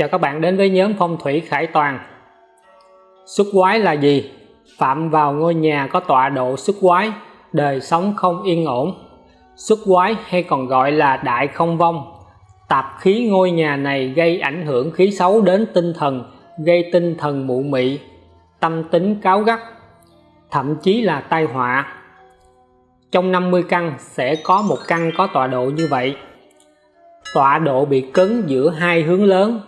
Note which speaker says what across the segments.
Speaker 1: Chào các bạn đến với nhóm phong thủy Khải Toàn Xuất quái là gì? Phạm vào ngôi nhà có tọa độ xuất quái, đời sống không yên ổn Xuất quái hay còn gọi là đại không vong Tạp khí ngôi nhà này gây ảnh hưởng khí xấu đến tinh thần, gây tinh thần mụ mị, tâm tính cáo gắt, thậm chí là tai họa. Trong 50 căn sẽ có một căn có tọa độ như vậy. Tọa độ bị cứng giữa hai hướng lớn.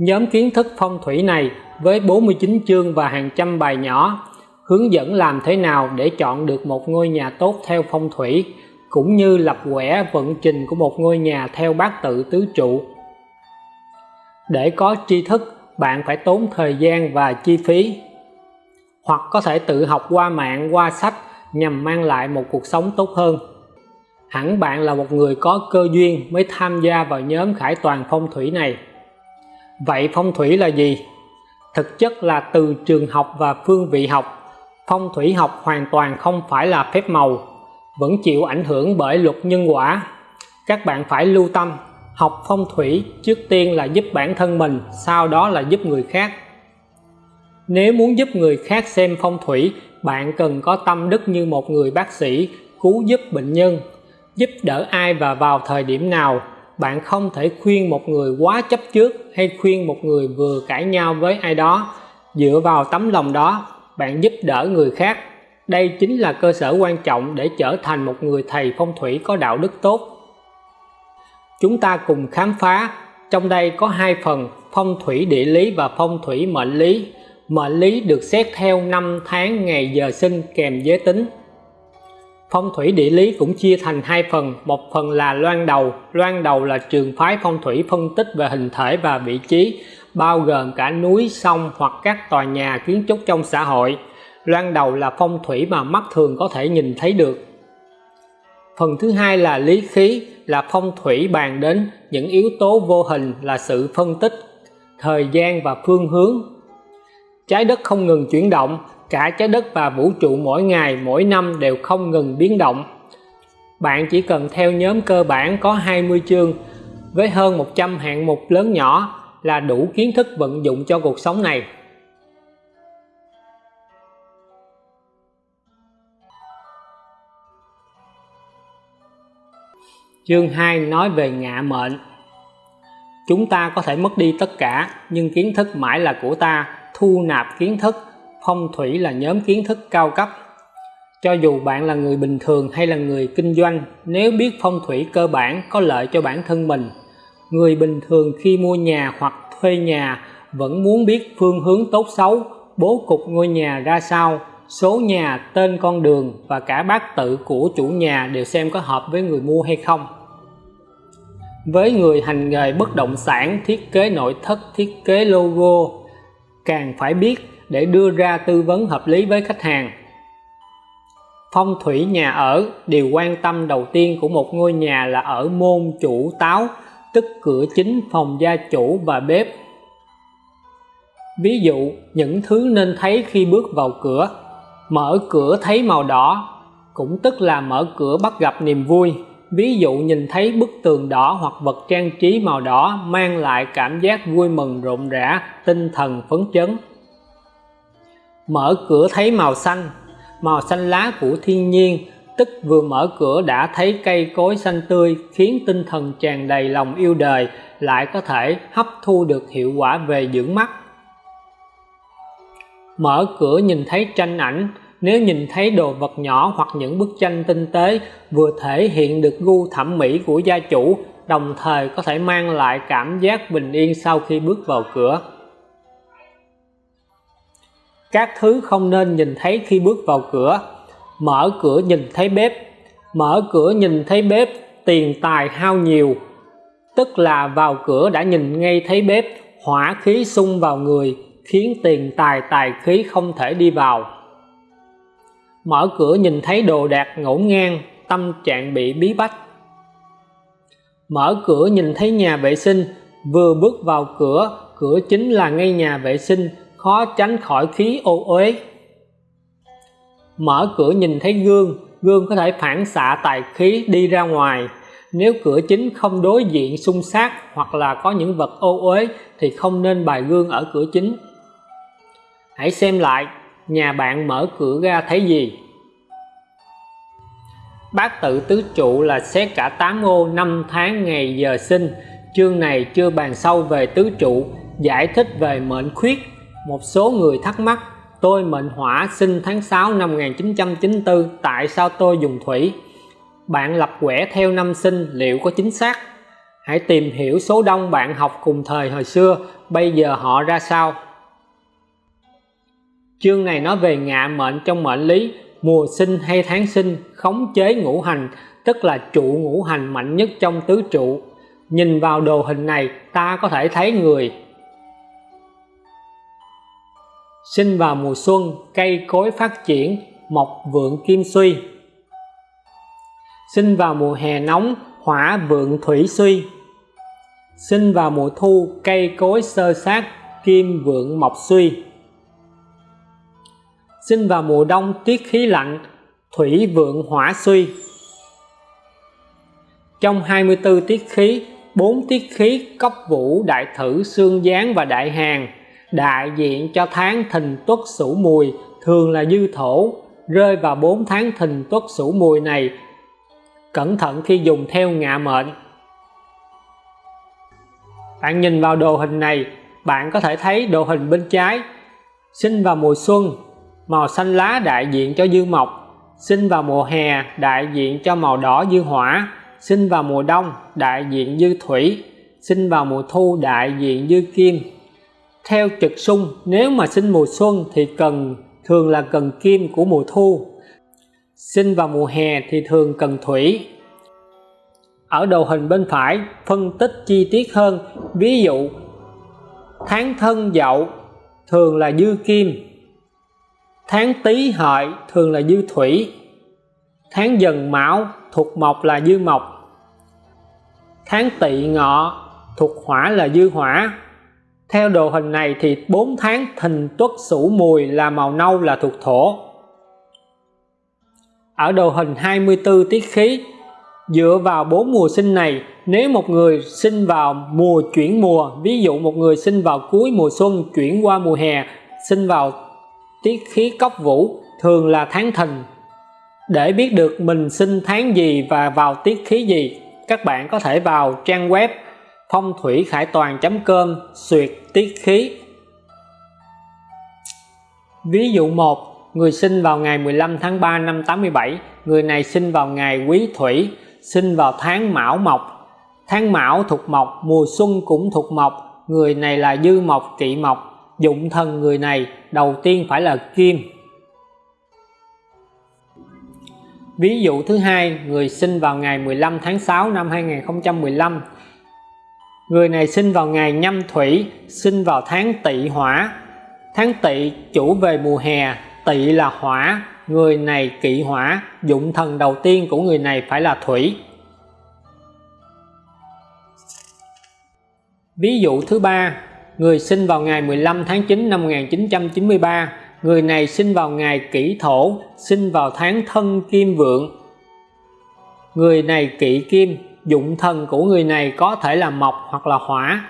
Speaker 1: Nhóm kiến thức phong thủy này với 49 chương và hàng trăm bài nhỏ hướng dẫn làm thế nào để chọn được một ngôi nhà tốt theo phong thủy cũng như lập quẻ vận trình của một ngôi nhà theo bát tự tứ trụ. Để có tri thức, bạn phải tốn thời gian và chi phí. Hoặc có thể tự học qua mạng, qua sách nhằm mang lại một cuộc sống tốt hơn. Hẳn bạn là một người có cơ duyên mới tham gia vào nhóm khải toàn phong thủy này. Vậy phong thủy là gì? Thực chất là từ trường học và phương vị học. Phong thủy học hoàn toàn không phải là phép màu, vẫn chịu ảnh hưởng bởi luật nhân quả các bạn phải lưu tâm, học phong thủy trước tiên là giúp bản thân mình, sau đó là giúp người khác nếu muốn giúp người khác xem phong thủy, bạn cần có tâm đức như một người bác sĩ cứu giúp bệnh nhân, giúp đỡ ai và vào thời điểm nào bạn không thể khuyên một người quá chấp trước hay khuyên một người vừa cãi nhau với ai đó dựa vào tấm lòng đó bạn giúp đỡ người khác đây chính là cơ sở quan trọng để trở thành một người thầy phong thủy có đạo đức tốt. Chúng ta cùng khám phá, trong đây có hai phần phong thủy địa lý và phong thủy mệnh lý. Mệnh lý được xét theo năm tháng ngày giờ sinh kèm giới tính. Phong thủy địa lý cũng chia thành hai phần, một phần là loan đầu, loan đầu là trường phái phong thủy phân tích về hình thể và vị trí, bao gồm cả núi, sông hoặc các tòa nhà kiến trúc trong xã hội. Loan đầu là phong thủy mà mắt thường có thể nhìn thấy được. Phần thứ hai là lý khí là phong thủy bàn đến những yếu tố vô hình là sự phân tích thời gian và phương hướng. Trái đất không ngừng chuyển động cả trái đất và vũ trụ mỗi ngày, mỗi năm đều không ngừng biến động. Bạn chỉ cần theo nhóm cơ bản có 20 chương, với hơn 100 hạng mục lớn nhỏ là đủ kiến thức vận dụng cho cuộc sống này. Chương 2 nói về ngạ mệnh. Chúng ta có thể mất đi tất cả, nhưng kiến thức mãi là của ta, thu nạp kiến thức phong thủy là nhóm kiến thức cao cấp. Cho dù bạn là người bình thường hay là người kinh doanh, nếu biết phong thủy cơ bản có lợi cho bản thân mình, người bình thường khi mua nhà hoặc thuê nhà vẫn muốn biết phương hướng tốt xấu, bố cục ngôi nhà ra sao, số nhà, tên con đường và cả bát tự của chủ nhà đều xem có hợp với người mua hay không. Với người hành nghề bất động sản, thiết kế nội thất, thiết kế logo, càng phải biết để đưa ra tư vấn hợp lý với khách hàng. Phong thủy nhà ở, điều quan tâm đầu tiên của một ngôi nhà là ở môn chủ táo, tức cửa chính phòng gia chủ và bếp. Ví dụ, những thứ nên thấy khi bước vào cửa, mở cửa thấy màu đỏ, cũng tức là mở cửa bắt gặp niềm vui. Ví dụ, nhìn thấy bức tường đỏ hoặc vật trang trí màu đỏ mang lại cảm giác vui mừng rộn rã, tinh thần phấn chấn mở cửa thấy màu xanh. Màu xanh lá của thiên nhiên, tức vừa mở cửa đã thấy cây cối xanh tươi, khiến tinh thần tràn đầy lòng yêu đời, lại có thể hấp thu được hiệu quả về dưỡng mắt. Mở cửa nhìn thấy tranh ảnh, nếu nhìn thấy đồ vật nhỏ hoặc những bức tranh tinh tế vừa thể hiện được gu thẩm mỹ của gia chủ, đồng thời có thể mang lại cảm giác bình yên sau khi bước vào cửa các thứ không nên nhìn thấy khi bước vào cửa. Mở cửa nhìn thấy bếp. Mở cửa nhìn thấy bếp, tiền tài hao nhiều. Tức là vào cửa đã nhìn ngay thấy bếp, hỏa khí xung vào người, khiến tiền tài tài khí không thể đi vào. Mở cửa nhìn thấy đồ đạc ngổn ngang, tâm trạng bị bí bách. Mở cửa nhìn thấy nhà vệ sinh, vừa bước vào cửa cửa chính là ngay nhà vệ sinh khó tránh khỏi khí ô uế. Mở cửa nhìn thấy gương gương có thể phản xạ tài khí đi ra ngoài. Nếu cửa chính không đối diện xung sát hoặc là có những vật ô uế thì không nên bài gương ở cửa chính. Hãy xem lại, nhà bạn mở cửa ra thấy gì? Bát tự tứ trụ là xét cả tám ô năm tháng ngày giờ sinh. Chương này chưa bàn sâu về tứ trụ, giải thích về mệnh khuyết một số người thắc mắc, tôi mệnh hỏa sinh tháng 6 năm 1994 tại sao tôi dùng thủy? Bạn lập quẻ theo năm sinh, liệu có chính xác? Hãy tìm hiểu số đông bạn học cùng thời hồi xưa, bây giờ họ ra sao? Chương này nói về ngạ mệnh trong mệnh lý, mùa sinh hay tháng sinh, khống chế ngũ hành, tức là trụ ngũ hành mạnh nhất trong tứ trụ. Nhìn vào đồ hình này, ta có thể thấy người sinh vào mùa xuân, cây cối phát triển, mọc vượng kim suy. Sinh vào mùa hè nóng, hỏa vượng thủy suy. Sinh vào mùa thu, cây cối sơ sát, kim vượng mộc suy. Sinh vào mùa đông, tiết khí lạnh, thủy vượng hỏa suy. Trong 24 tiết khí, bốn tiết khí cốc vũ, đại thử, xương gián và đại hàng đại diện cho tháng thìn tuất sửu mùi thường là dư thổ, rơi vào 4 tháng thìn tuất sửu mùi này. Cẩn thận khi dùng theo ngạ mệnh. Bạn nhìn vào đồ hình này, bạn có thể thấy đồ hình bên trái. Sinh vào mùa xuân, màu xanh lá đại diện cho dương mộc. Sinh vào mùa hè, đại diện cho màu đỏ dư hỏa. Sinh vào mùa đông, đại diện dư thủy. Sinh vào mùa thu, đại diện dư kim theo trực xung nếu mà sinh mùa xuân thì cần, thường là cần kim của mùa thu. Sinh vào mùa hè thì thường cần thủy. Ở đầu hình bên phải, phân tích chi tiết hơn. Ví dụ, tháng thân dậu, thường là dư kim. Tháng tý hợi, thường là dư thủy. Tháng dần mão, thuộc mộc là dư mộc. Tháng tỵ ngọ, thuộc hỏa là dư hỏa theo đồ hình này thì 4 tháng thìn tuất sửu mùi là màu nâu là thuộc thổ. Ở đồ hình 24 tiết khí, dựa vào bốn mùa sinh này, nếu một người sinh vào mùa chuyển mùa, ví dụ một người sinh vào cuối mùa xuân chuyển qua mùa hè, sinh vào tiết khí cốc vũ, thường là tháng thìn. Để biết được mình sinh tháng gì và vào tiết khí gì, các bạn có thể vào trang web phong thủy khải toàn.com xuyệt tiết khí. Ví dụ 1 người sinh vào ngày 15 tháng 3 năm 87 người này sinh vào ngày quý thủy, sinh vào tháng mão mộc tháng mão thuộc mộc, mùa xuân cũng thuộc mộc, người này là dư mộc, kỵ mộc. Dụng thần người này, đầu tiên phải là kim. Ví dụ thứ hai, người sinh vào ngày 15 tháng 6 năm 2015 người này sinh vào ngày nhâm thủy, sinh vào tháng tỵ hỏa. Tháng tỵ chủ về mùa hè, tỵ là hỏa. Người này kỵ hỏa, dụng thần đầu tiên của người này phải là thủy. Ví dụ thứ ba, người sinh vào ngày 15 tháng 9 năm 1993 người này sinh vào ngày kỷ thổ, sinh vào tháng thân kim vượng. Người này kỵ kim dụng thần của người này có thể là mộc hoặc là hỏa.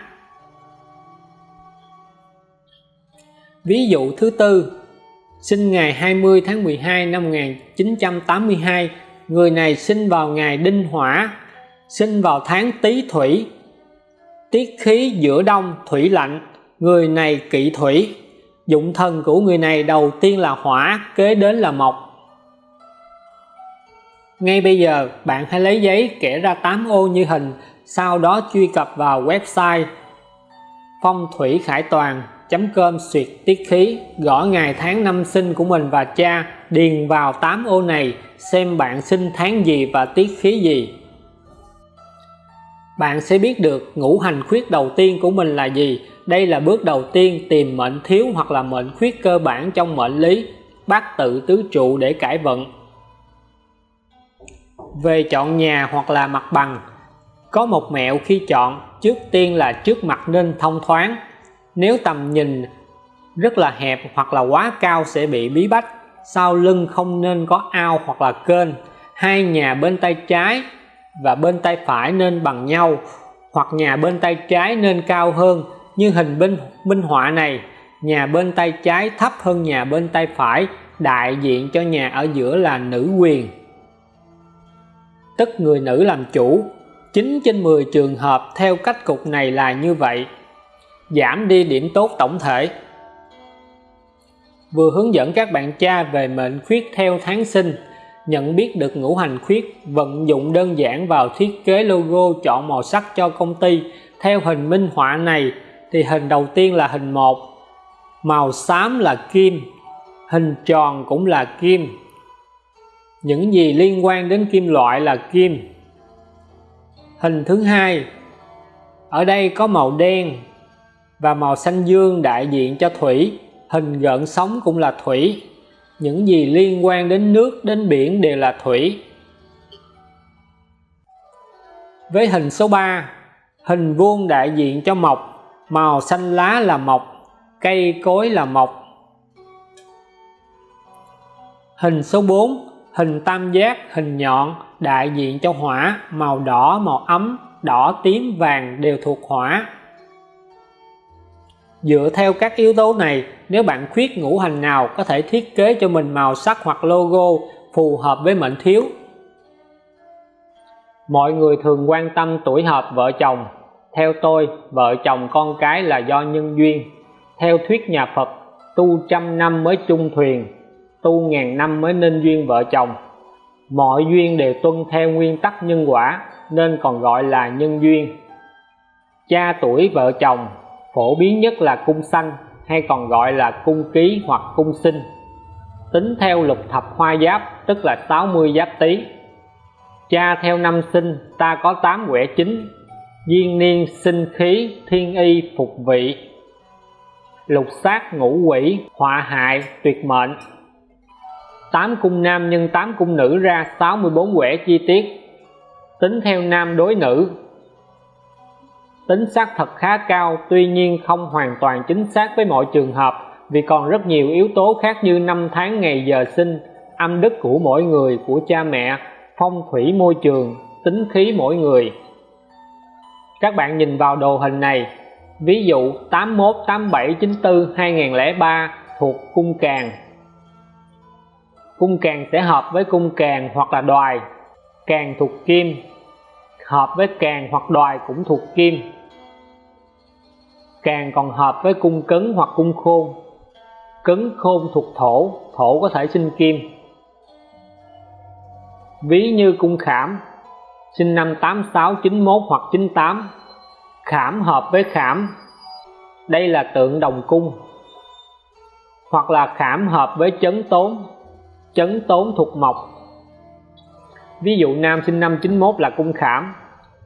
Speaker 1: Ví dụ thứ tư, sinh ngày 20 tháng 12 năm 1982 người này sinh vào ngày đinh hỏa, sinh vào tháng tý thủy. Tiết khí giữa đông, thủy lạnh, người này kỵ thủy. Dụng thần của người này đầu tiên là hỏa, kế đến là mộc ngay bây giờ, bạn hãy lấy giấy kẻ ra 8 ô như hình, sau đó truy cập vào website phong thủy khải toàn com xuyệt tiết khí. Gõ ngày tháng năm sinh của mình và cha, điền vào 8 ô này, xem bạn sinh tháng gì và tiết khí gì. Bạn sẽ biết được ngũ hành khuyết đầu tiên của mình là gì. Đây là bước đầu tiên tìm mệnh thiếu hoặc là mệnh khuyết cơ bản trong mệnh lý bát tự tứ trụ để cải vận về chọn nhà hoặc là mặt bằng. Có một mẹo khi chọn, trước tiên là trước mặt nên thông thoáng. Nếu tầm nhìn rất là hẹp hoặc là quá cao sẽ bị bí bách. Sau lưng không nên có ao hoặc là kênh. Hai nhà bên tay trái và bên tay phải nên bằng nhau, hoặc nhà bên tay trái nên cao hơn. Như hình bên minh họa này, nhà bên tay trái thấp hơn nhà bên tay phải. Đại diện cho nhà ở giữa là nữ quyền tức người nữ làm chủ. 9 trên 10 trường hợp theo cách cục này là như vậy. Giảm đi điểm tốt tổng thể. Vừa hướng dẫn các bạn cha về mệnh khuyết theo tháng sinh, nhận biết được ngũ hành khuyết, vận dụng đơn giản vào thiết kế logo chọn màu sắc cho công ty. Theo hình minh họa này, thì hình đầu tiên là hình 1 màu xám là kim, hình tròn cũng là kim những gì liên quan đến kim loại là kim. Hình thứ hai, ở đây có màu đen và màu xanh dương đại diện cho thủy. Hình gợn sóng cũng là thủy. Những gì liên quan đến nước, đến biển đều là thủy. Với hình số 3 hình vuông đại diện cho mộc. Màu xanh lá là mộc, cây cối là mộc. Hình số 4 hình tam giác, hình nhọn, đại diện cho hỏa, màu đỏ, màu ấm, đỏ, tím, vàng đều thuộc hỏa. Dựa theo các yếu tố này, nếu bạn khuyết ngũ hành nào có thể thiết kế cho mình màu sắc hoặc logo phù hợp với mệnh thiếu? Mọi người thường quan tâm tuổi hợp vợ chồng. Theo tôi, vợ chồng con cái là do nhân duyên. Theo thuyết nhà Phật, tu trăm năm mới chung thuyền tu ngàn năm mới nên duyên vợ chồng. Mọi duyên đều tuân theo nguyên tắc nhân quả, nên còn gọi là nhân duyên. Cha tuổi vợ chồng, phổ biến nhất là cung sanh, hay còn gọi là cung ký hoặc cung sinh. Tính theo lục thập hoa giáp, tức là 60 giáp tý. Cha theo năm sinh, ta có 8 quẻ chính duyên niên, sinh khí, thiên y, phục vị. Lục sát ngũ quỷ, họa hại, tuyệt mệnh. 8 cung nam nhân 8 cung nữ ra 64 quẻ chi tiết. Tính theo nam đối nữ. Tính xác thật khá cao, tuy nhiên không hoàn toàn chính xác với mọi trường hợp, vì còn rất nhiều yếu tố khác như năm tháng ngày giờ sinh, âm đức của mỗi người, của cha mẹ, phong thủy môi trường, tính khí mỗi người. Các bạn nhìn vào đồ hình này. Ví dụ 81 87 94 2003 thuộc cung càng cung càng sẽ hợp với cung càng hoặc là đoài. Càng thuộc kim, hợp với càng hoặc đoài cũng thuộc kim. Càng còn hợp với cung cấn hoặc cung khôn. Cấn khôn thuộc thổ thổ có thể sinh kim. Ví như cung khảm, sinh năm 86 91 hoặc 98 khảm hợp với khảm. Đây là tượng đồng cung. Hoặc là khảm hợp với chấn tốn chấn tốn thuộc mộc. Ví dụ nam sinh năm 91 là cung khảm,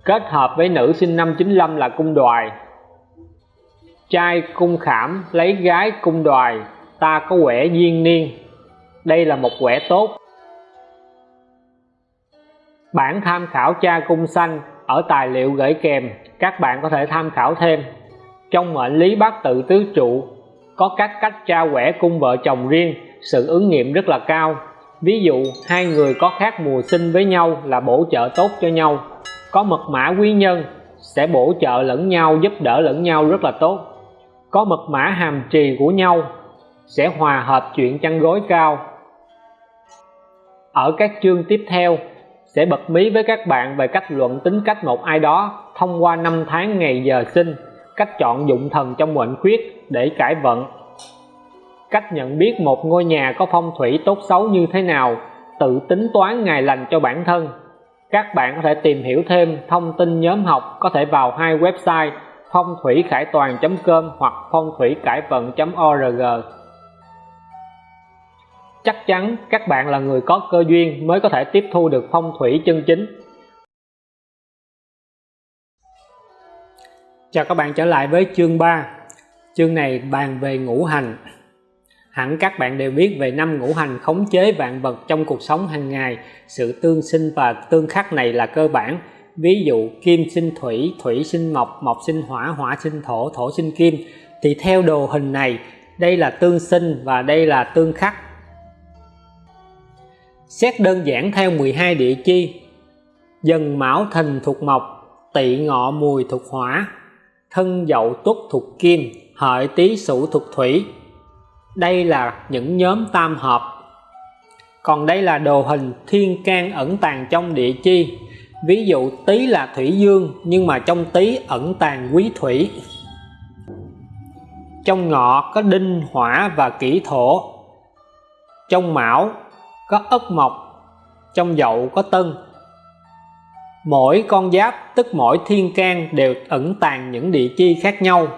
Speaker 1: kết hợp với nữ sinh năm 95 là cung đoài. Trai cung khảm lấy gái cung đoài, ta có quẻ duyên niên. Đây là một quẻ tốt. Bản tham khảo cha cung xanh ở tài liệu gửi kèm, các bạn có thể tham khảo thêm. Trong mệnh lý bát tự tứ trụ, có các cách tra quẻ cung vợ chồng riêng sự ứng nghiệm rất là cao. Ví dụ, hai người có khác mùa sinh với nhau là bổ trợ tốt cho nhau. Có mật mã quý nhân sẽ bổ trợ lẫn nhau, giúp đỡ lẫn nhau rất là tốt. Có mật mã hàm trì của nhau sẽ hòa hợp chuyện chăn gối cao. Ở các chương tiếp theo, sẽ bật mí với các bạn về cách luận tính cách một ai đó thông qua năm tháng ngày giờ sinh, cách chọn dụng thần trong mệnh khuyết để cải vận cách nhận biết một ngôi nhà có phong thủy tốt xấu như thế nào, tự tính toán ngày lành cho bản thân. Các bạn có thể tìm hiểu thêm thông tin nhóm học có thể vào hai website phong thủy khải toàn com hoặc phong thủy cải vận org. Chắc chắn các bạn là người có cơ duyên mới có thể tiếp thu được phong thủy chân chính. Chào các bạn trở lại với chương 3 chương này bàn về ngũ hành hẳn các bạn đều biết về năm ngũ hành khống chế vạn vật trong cuộc sống hàng ngày. Sự tương sinh và tương khắc này là cơ bản. Ví dụ, kim sinh thủy thủy sinh mộc mộc sinh hỏa hỏa sinh thổ thổ sinh kim. Thì theo đồ hình này, đây là tương sinh và đây là tương khắc. Xét đơn giản theo 12 địa chi. Dần mão thìn thuộc mộc, tỵ ngọ mùi thuộc hỏa. Thân dậu tuất thuộc kim, hợi tý sửu thuộc thủy đây là những nhóm tam hợp. Còn đây là đồ hình thiên can ẩn tàng trong địa chi. Ví dụ tý là thủy dương, nhưng mà trong tý ẩn tàng quý thủy. Trong ngọ có đinh, hỏa và kỷ thổ. Trong mão có ất mộc, trong dậu có tân. Mỗi con giáp, tức mỗi thiên can đều ẩn tàng những địa chi khác nhau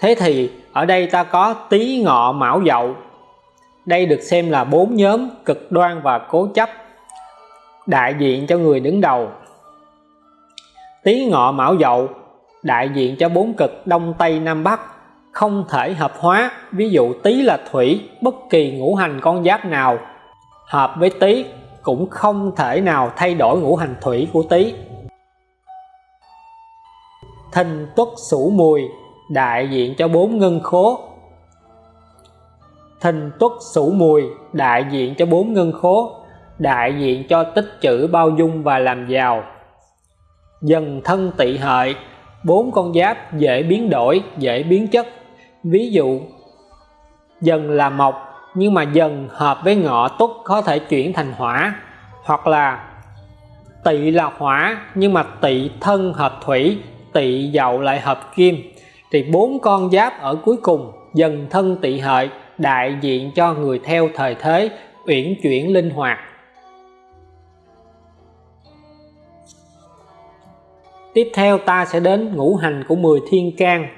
Speaker 1: thế thì, ở đây ta có tý ngọ mão dậu. Đây được xem là bốn nhóm cực đoan và cố chấp, đại diện cho người đứng đầu. Tý ngọ mão dậu, đại diện cho bốn cực đông tây nam bắc, không thể hợp hóa. Ví dụ, tý là thủy, bất kỳ ngũ hành con giáp nào hợp với tý cũng không thể nào thay đổi ngũ hành thủy của tý. Thìn tuất sửu mùi đại diện cho bốn ngân khố. Thìn tuất sửu mùi, đại diện cho bốn ngân khố, đại diện cho tích trữ bao dung và làm giàu. Dần thân tỵ hợi, bốn con giáp dễ biến đổi, dễ biến chất. Ví dụ, dần là mộc, nhưng mà dần hợp với ngọ tuất có thể chuyển thành hỏa, hoặc là tỵ là hỏa, nhưng mà tỵ thân hợp thủy, tỵ dậu lại hợp kim thì bốn con giáp ở cuối cùng dần thân tỵ hợi, đại diện cho người theo thời thế, uyển chuyển linh hoạt. Tiếp theo ta sẽ đến ngũ hành của 10 thiên can.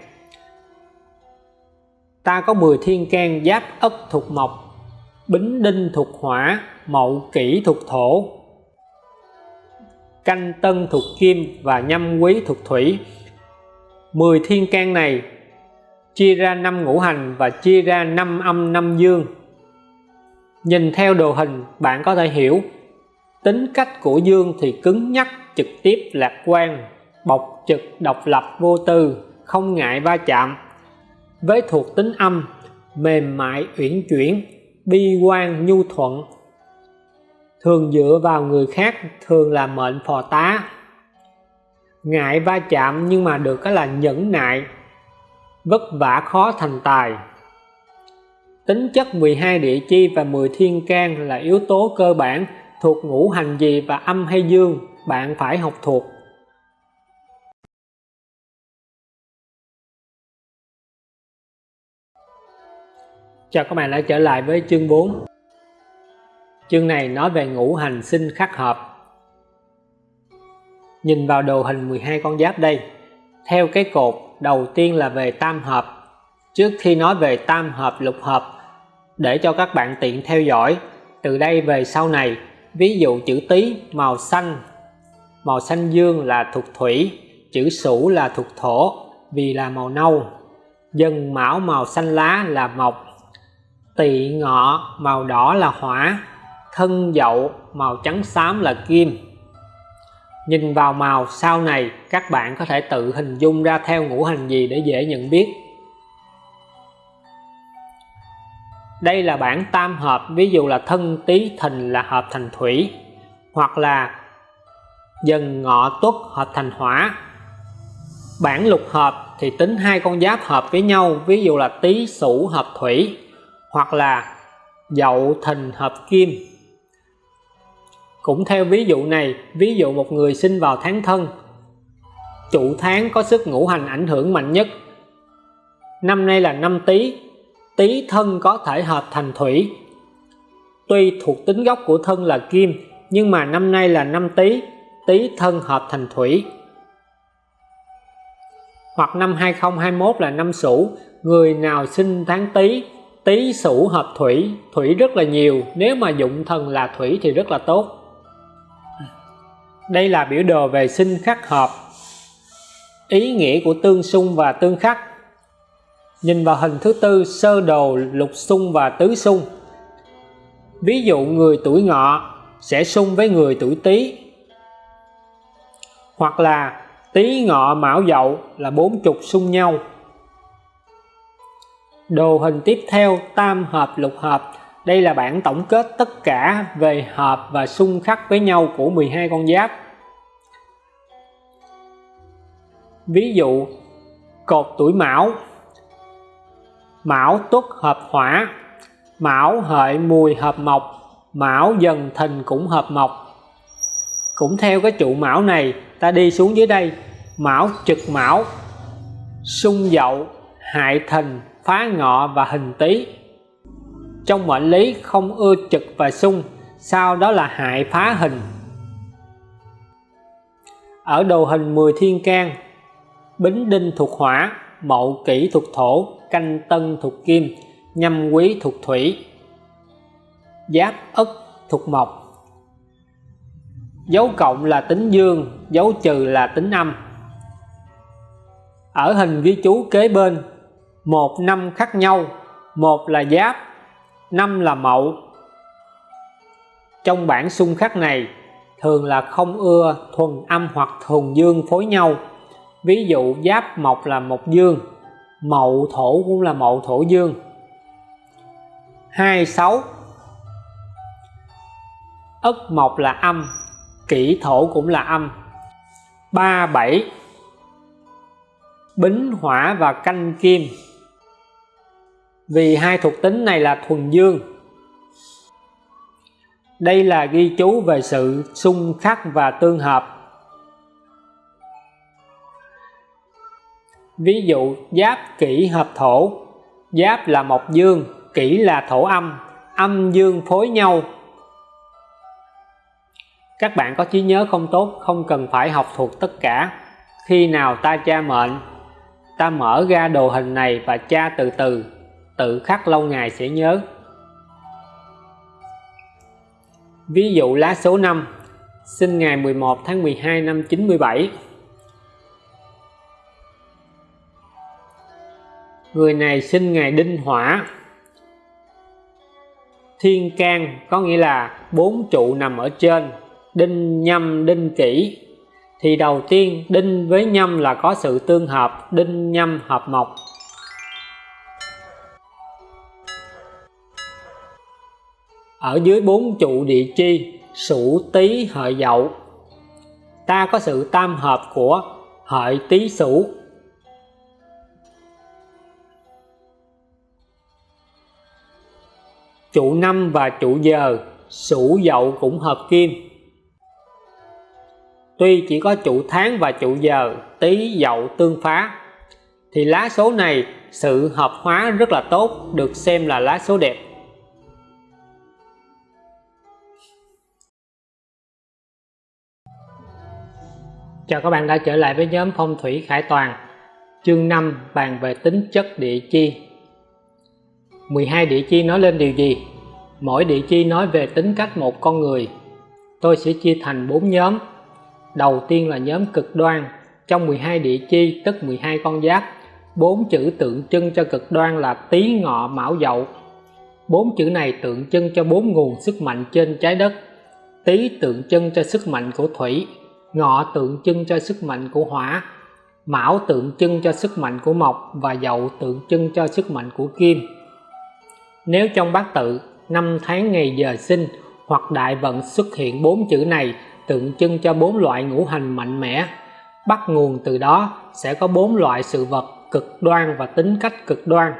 Speaker 1: Ta có 10 thiên can giáp ất thuộc mộc, bính đinh thuộc hỏa, mậu kỷ thuộc thổ, canh tân thuộc kim và nhâm quý thuộc thủy. 10 thiên can này, chia ra năm ngũ hành và chia ra năm âm năm dương. Nhìn theo đồ hình, bạn có thể hiểu, tính cách của dương thì cứng nhắc, trực tiếp, lạc quan, bộc trực, độc lập, vô tư, không ngại va chạm. Với thuộc tính âm, mềm mại, uyển chuyển, bi quan, nhu thuận. Thường dựa vào người khác, thường là mệnh phò tá ngại va chạm nhưng mà được cái là nhẫn nại, vất vả khó thành tài. Tính chất 12 địa chi và 10 thiên can là yếu tố cơ bản thuộc ngũ hành gì và âm hay dương, bạn phải học thuộc. Chào các bạn đã trở lại với chương 4 Chương này nói về ngũ hành sinh khắc hợp. Nhìn vào đồ hình 12 con giáp đây. Theo cái cột, đầu tiên là về tam hợp. Trước khi nói về tam hợp, lục hợp, Để cho các bạn tiện theo dõi, Từ đây về sau này, Ví dụ chữ Tý, màu xanh. Màu xanh dương là thuộc thủy, Chữ Sửu là thuộc thổ, Vì là màu nâu. Dần mão màu xanh lá là mộc. Tỵ ngọ màu đỏ là hỏa. Thân dậu màu trắng xám là kim. Nhìn vào màu sau này các bạn có thể tự hình dung ra theo ngũ hành gì để dễ nhận biết. Đây là bảng tam hợp, ví dụ là thân tý thìn là hợp thành thủy, hoặc là dần ngọ tuất hợp thành hỏa. Bảng lục hợp thì tính hai con giáp hợp với nhau, ví dụ là tý sửu hợp thủy, hoặc là dậu thìn hợp kim cũng theo ví dụ này, ví dụ một người sinh vào tháng thân, chủ tháng có sức ngũ hành ảnh hưởng mạnh nhất. Năm nay là năm Tý, Tý thân có thể hợp thành thủy. Tuy thuộc tính gốc của thân là kim, nhưng mà năm nay là năm Tý, Tý thân hợp thành thủy. Hoặc năm 2021 là năm Sửu, người nào sinh tháng Tý, Tý Sửu hợp thủy, thủy rất là nhiều, nếu mà dụng thần là thủy thì rất là tốt đây là biểu đồ về sinh khắc hợp. Ý nghĩa của tương xung và tương khắc. Nhìn vào hình thứ tư, sơ đồ, lục xung và tứ xung. Ví dụ người tuổi ngọ sẽ xung với người tuổi tý. Hoặc là tý ngọ mão dậu là bốn chục xung nhau. Đồ hình tiếp theo, tam hợp, lục hợp đây là bản tổng kết tất cả về hợp và xung khắc với nhau của 12 con giáp. ví dụ, cột tuổi mão. Mão tuất hợp hỏa. Mão hợi mùi hợp mộc. Mão dần thìn cũng hợp mộc. Cũng theo cái trụ mão này, ta đi xuống dưới đây. Mão trực mão xung dậu, hại thìn phá ngọ và hình tý trong mệnh lý không ưa trực và xung sau đó là hại phá hình. Ở đồ hình 10 thiên can, bính đinh thuộc hỏa, mậu kỷ thuộc thổ, canh tân thuộc kim, nhâm quý thuộc thủy, giáp ất thuộc mộc. Dấu cộng là tính dương, dấu trừ là tính âm. Ở hình ghi chú kế bên, một năm khác nhau, một là giáp năm là mậu trong bản xung khắc này, thường là không ưa, thuần âm hoặc thuần dương phối nhau. Ví dụ, giáp mộc là mộc dương, mậu thổ cũng là mậu thổ dương. 26 ất mộc là âm kỷ thổ cũng là âm. 37 bính hỏa và canh kim vì hai thuộc tính này là thuần dương. Đây là ghi chú về sự xung khắc và tương hợp. Ví dụ, giáp kỷ hợp thổ. Giáp là mộc dương, kỷ là thổ âm. Âm dương phối nhau. Các bạn có trí nhớ không tốt, không cần phải học thuộc tất cả. Khi nào ta tra mệnh, ta mở ra đồ hình này và tra từ từ tự khắc lâu ngày sẽ nhớ. Ví dụ lá số 5 sinh ngày 11 tháng 12 năm 97 người này sinh ngày đinh hỏa. Thiên can có nghĩa là bốn trụ nằm ở trên, đinh nhâm, đinh kỷ. Thì đầu tiên đinh với nhâm là có sự tương hợp đinh, nhâm, hợp mộc. Ở dưới bốn trụ địa chi, sửu, tý, hợi, dậu. Ta có sự tam hợp của hợi, tý, sửu. Trụ năm và trụ giờ, sửu, dậu cũng hợp kim. Tuy chỉ có trụ tháng và trụ giờ, tý, dậu tương phá, thì lá số này sự hợp hóa rất là tốt, được xem là lá số đẹp. Chào các bạn đã trở lại với nhóm phong thủy Khải Toàn. Chương 5 bàn về tính chất địa chi. 12 địa chi nói lên điều gì? Mỗi địa chi nói về tính cách một con người. Tôi sẽ chia thành 4 nhóm. Đầu tiên là nhóm cực đoan. Trong 12 địa chi, tức 12 con giáp, bốn chữ tượng trưng cho cực đoan là tý, ngọ, mão, dậu. Bốn chữ này tượng trưng cho bốn nguồn sức mạnh trên trái đất. Tý tượng trưng cho sức mạnh của thủy ngọ tượng trưng cho sức mạnh của hỏa, mão tượng trưng cho sức mạnh của mộc và dậu tượng trưng cho sức mạnh của kim. Nếu trong bát tự, năm tháng ngày giờ sinh, hoặc đại vận xuất hiện bốn chữ này tượng trưng cho bốn loại ngũ hành mạnh mẽ, bắt nguồn từ đó sẽ có bốn loại sự vật cực đoan và tính cách cực đoan.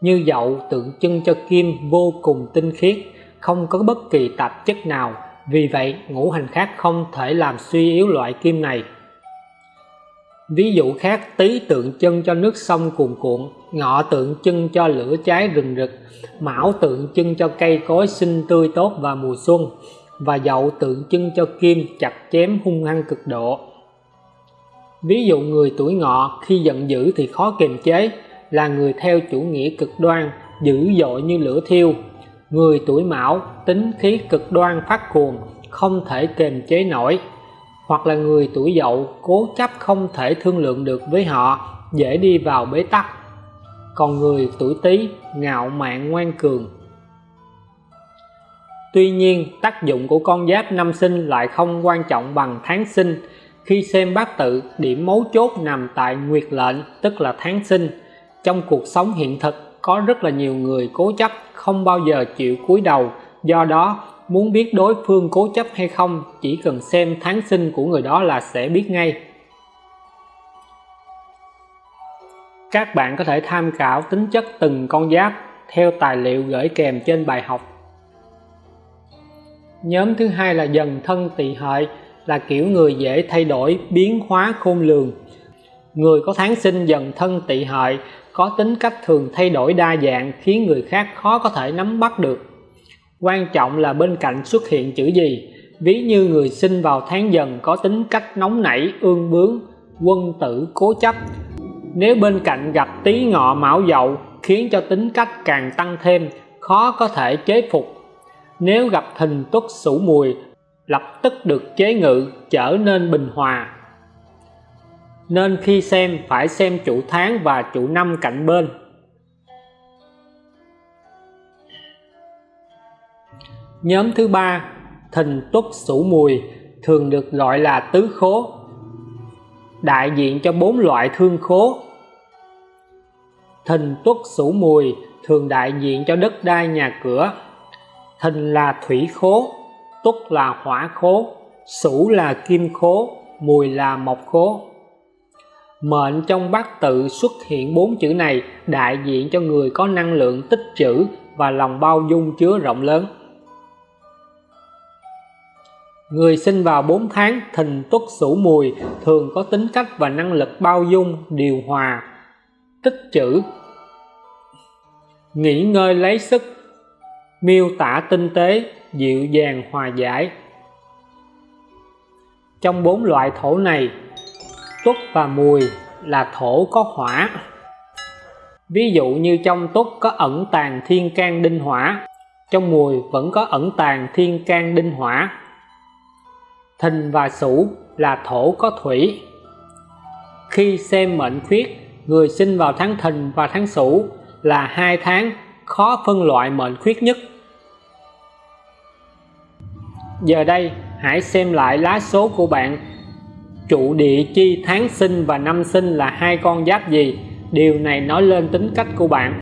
Speaker 1: Như dậu tượng trưng cho kim vô cùng tinh khiết, không có bất kỳ tạp chất nào vì vậy, ngũ hành khác không thể làm suy yếu loại kim này. Ví dụ khác, tý tượng chân cho nước sông cuồn cuộn, ngọ tượng chân cho lửa cháy rừng rực, mão tượng chân cho cây cối xinh tươi tốt vào mùa xuân, và dậu tượng trưng cho kim chặt chém hung hăng cực độ. Ví dụ người tuổi ngọ khi giận dữ thì khó kiềm chế, là người theo chủ nghĩa cực đoan, dữ dội như lửa thiêu người tuổi mão tính khí cực đoan phát cuồng, không thể kềm chế nổi. Hoặc là người tuổi dậu cố chấp không thể thương lượng được với họ, dễ đi vào bế tắc. Còn người tuổi tý ngạo mạn ngoan cường. Tuy nhiên, tác dụng của con giáp năm sinh lại không quan trọng bằng tháng sinh. Khi xem bát tự, điểm mấu chốt nằm tại nguyệt lệnh, tức là tháng sinh. Trong cuộc sống hiện thực có rất là nhiều người cố chấp, không bao giờ chịu cúi đầu. Do đó, muốn biết đối phương cố chấp hay không, chỉ cần xem tháng sinh của người đó là sẽ biết ngay. Các bạn có thể tham khảo tính chất từng con giáp theo tài liệu gửi kèm trên bài học. Nhóm thứ hai là dần thân tỵ hợi, là kiểu người dễ thay đổi, biến hóa khôn lường người có tháng sinh dần thân tỵ hợi có tính cách thường thay đổi đa dạng khiến người khác khó có thể nắm bắt được. Quan trọng là bên cạnh xuất hiện chữ gì, ví như người sinh vào tháng dần có tính cách nóng nảy, ương bướng, quân tử cố chấp. Nếu bên cạnh gặp tí ngọ mão dậu, khiến cho tính cách càng tăng thêm, khó có thể chế phục. Nếu gặp thìn tuất sửu mùi, lập tức được chế ngự, trở nên bình hòa nên khi xem, phải xem chủ tháng và chủ năm cạnh bên. Nhóm thứ ba thìn tuất sửu mùi, thường được gọi là tứ khố, đại diện cho bốn loại thương khố. Thìn tuất sửu mùi thường đại diện cho đất đai nhà cửa. Thìn là thủy khố, tuất là hỏa khố, sửu là kim khố, mùi là mộc khố mệnh trong bát tự xuất hiện bốn chữ này đại diện cho người có năng lượng tích trữ và lòng bao dung chứa rộng lớn. Người sinh vào 4 tháng, thìn tuất sửu mùi thường có tính cách và năng lực bao dung, điều hòa, tích trữ. Nghỉ ngơi lấy sức, miêu tả tinh tế, dịu dàng hòa giải. Trong bốn loại thổ này tuất và mùi là thổ có hỏa. Ví dụ như trong tuất có ẩn tàng thiên can đinh hỏa, trong mùi vẫn có ẩn tàng thiên can đinh hỏa. Thìn và sửu là thổ có thủy. Khi xem mệnh khuyết, người sinh vào tháng thìn và tháng sửu là hai tháng khó phân loại mệnh khuyết nhất. Giờ đây, hãy xem lại lá số của bạn trụ địa chi tháng sinh và năm sinh là hai con giáp gì? Điều này nói lên tính cách của bạn.